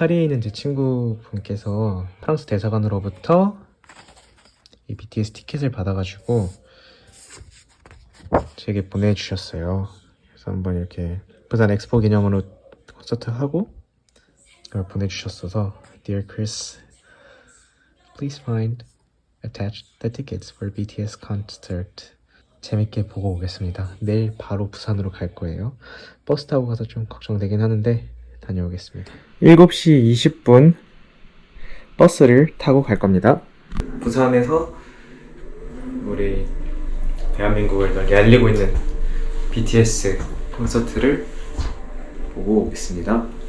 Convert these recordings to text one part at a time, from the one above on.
파리에 있는 제 친구분께서 프랑스 대사관으로부터 이 BTS 티켓을 받아가지고 제게 보내주셨어요. 그래서 한번 이렇게 부산 엑스포 기념으로 콘서트 하고 이걸 보내주셨어서 Dear Chris, please find attached the tickets for BTS concert. 재밌게 보고 오겠습니다. 내일 바로 부산으로 갈 거예요. 버스 타고 가서 좀 걱정되긴 하는데 다녀오겠습니다. 7시 20분 버스를 타고 갈 겁니다. 부산에서 우리 대한민국을 널리 알리고 있는 BTS 콘서트를 보고 오겠습니다.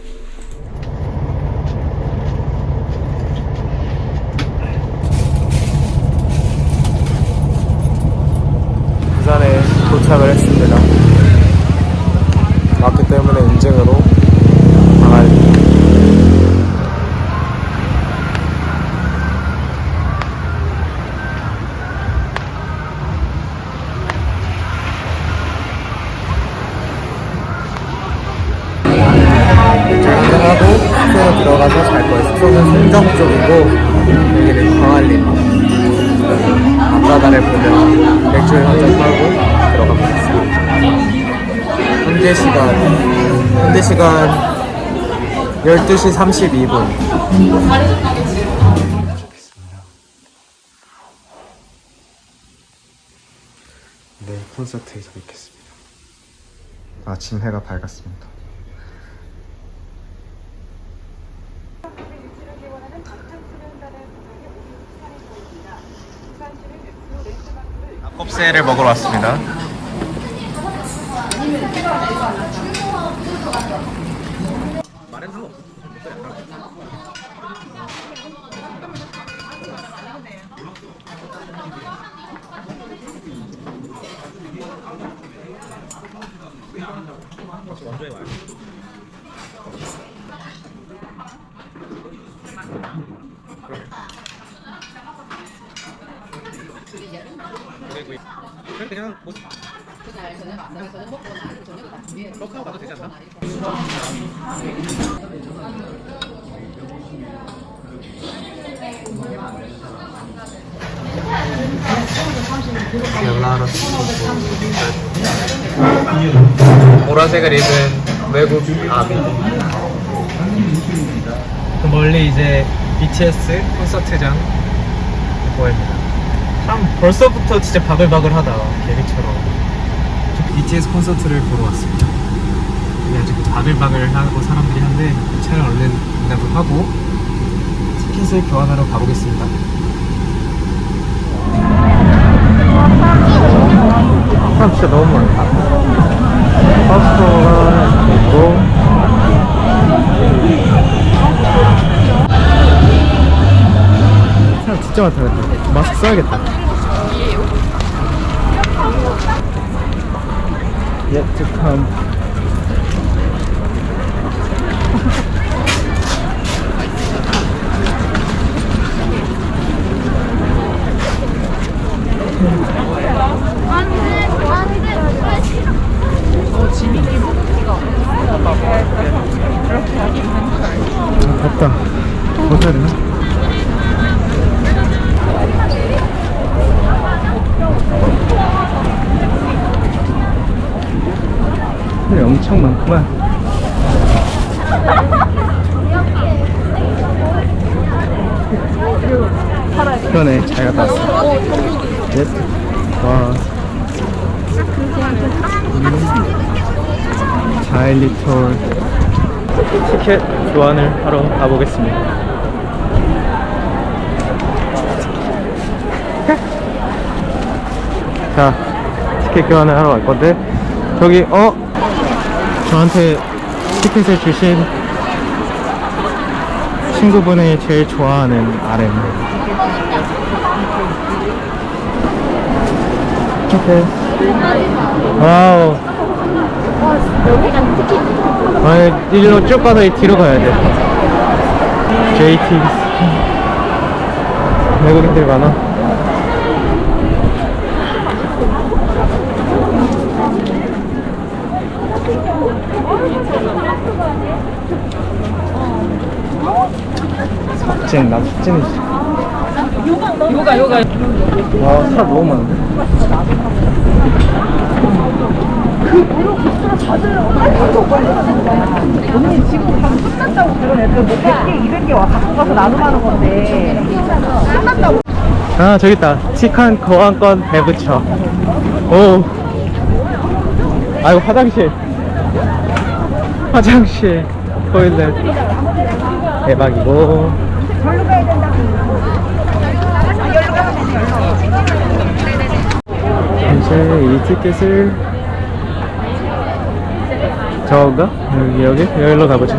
쪽이고 여기는 광안리 앞바다를 보며 맥주를 한잔 사고 들어가 보겠습니다. 현재 시간 현재 시간 12시 32분 네 콘서트에서 뵙겠습니다. 아침 해가 밝았습니다. 껍새를 먹으러 왔습니다. 그냥 뭐 떡하고 가도 되지 않나? 보라색을 입은 외국 아미 그 멀리 이제 BTS 콘서트장 보입니다 참 벌써부터 진짜 바글바글하다 계획처럼. BTS 콘서트를 보러 왔습니다. 근데 아직 바글바글하고 사람들이 한데 차를 얼른 반납을 하고 티켓을 교환하러 가보겠습니다. 사람 진짜 너무 많다. 버스가 있고. 사람 진짜 많다 마스크 써야겠다 Yet to come 근데 엄청 많구만. 그러네 잘 갔다 왔어. 넷. 와. 자일리톨 티켓 교환을 하러 가보겠습니다. 자 티켓 교환을 하러 갈 건데 저기 어 저한테 티켓을 주신 친구분이 제일 좋아하는 RM 와우. 아니 일로 쭉 가서 이 뒤로 가야 돼. JT 외국인들이 많아 찐, 나도 찐. 요가 요가 와, 사람 너무 많은데? 언니 지금 방 끝났다고 그런 애들 뭐 100개 200개 와 갖고 가서 나눔하는 건데 끝났다고 아, 저기 있다. 치칸 거왕권 배부처. 오. 아이고, 화장실. 화장실. 토일렛. 대박이고. 절로 가야 된다고 아, 여기로 가면 이제 이 티켓을 저건가? 여기 여기? 여기로 가보죠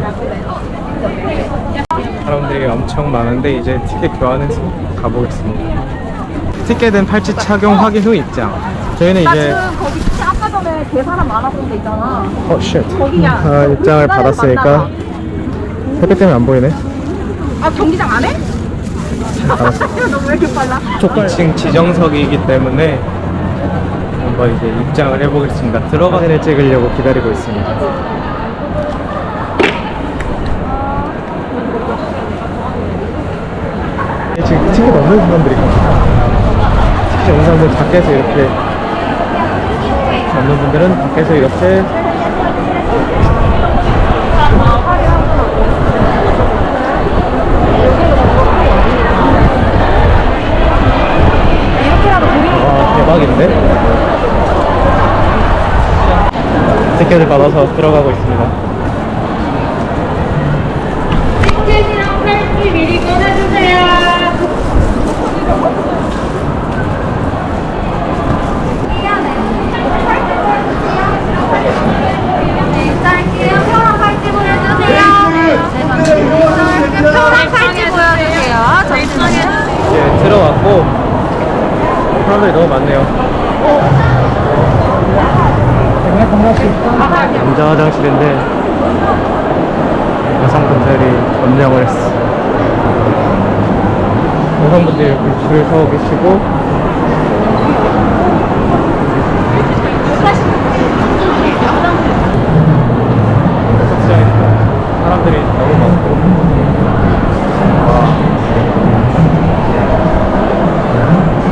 사람들이 엄청 많은데 이제 티켓 교환해서 가보겠습니다 티켓은 팔찌 착용 확인 후 입장 저희는 나 이제 지금 거기 진짜 아까 전에 개 사람 많았던 데 있잖아 어 shit. 거기야. 아, 입장을 받았으니까. 햇빛 때문에 안 보이네 아 경기장 안 해? 알았어 너무 왜 이렇게 빨라? 2층 지정석이기 때문에 한번 이제 입장을 해보겠습니다. 들어가 사진을 찍으려고 기다리고 있습니다. 지금 티켓 없는 사람들이 티켓 없는 사람들 밖에서 이렇게 없는 분들은 밖에서 이렇게 대박인데? 티켓을 받아서 들어가고 있습니다. 티켓이랑 팔찌 미리 꺼내주세요. 쌀게요. 표랑 팔찌 보여주세요. 표랑 팔찌 보여주세요. 저 입장에 이제 들어왔고 사람들이 너무 많네요. 남자 화장실인데 여성분들이 점령을 했어. 여성분들이 이렇게 줄을 서고 계시고 사람들이 너무 많고 와.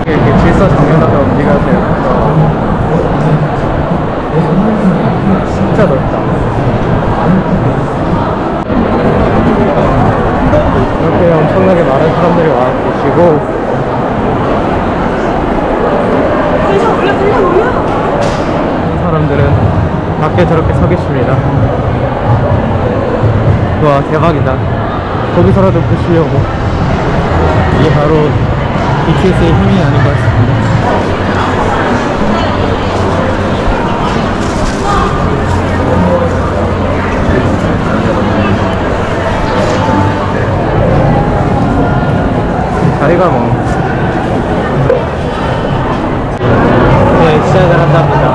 이렇게 질서 정연하게 움직여야 돼요. 진짜 넓다. 이렇게 엄청나게 많은 사람들이 와 계시고 이 사람들은 밖에 저렇게 서 계십니다. 와 대박이다. 거기서라도 보시려고. 이게 바로 BTS의 힘이 아닌 것 같습니다. 자리가 뭐. 네, 시작을 한답니다.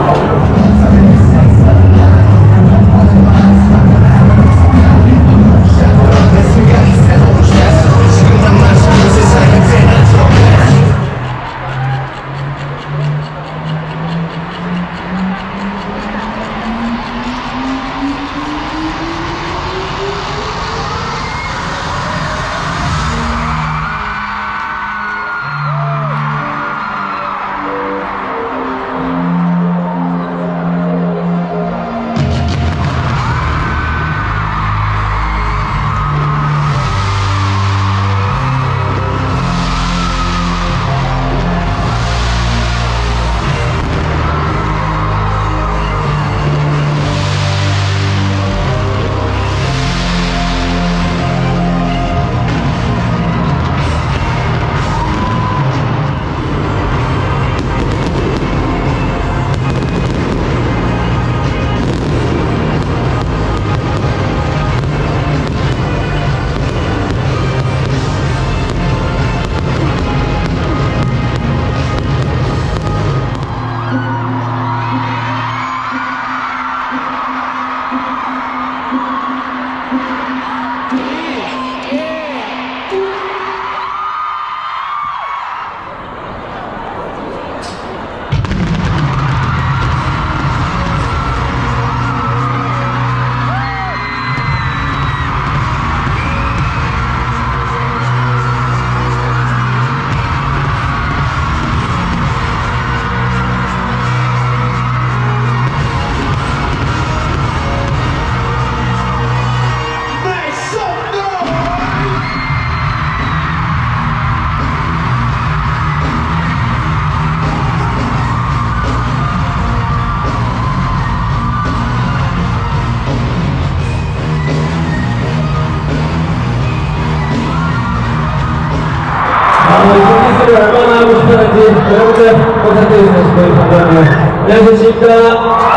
여러분들 얼마나 하고 싶다는지 여러분들 콘서트에 있으시길 바랍니다. 안녕히 계십니까?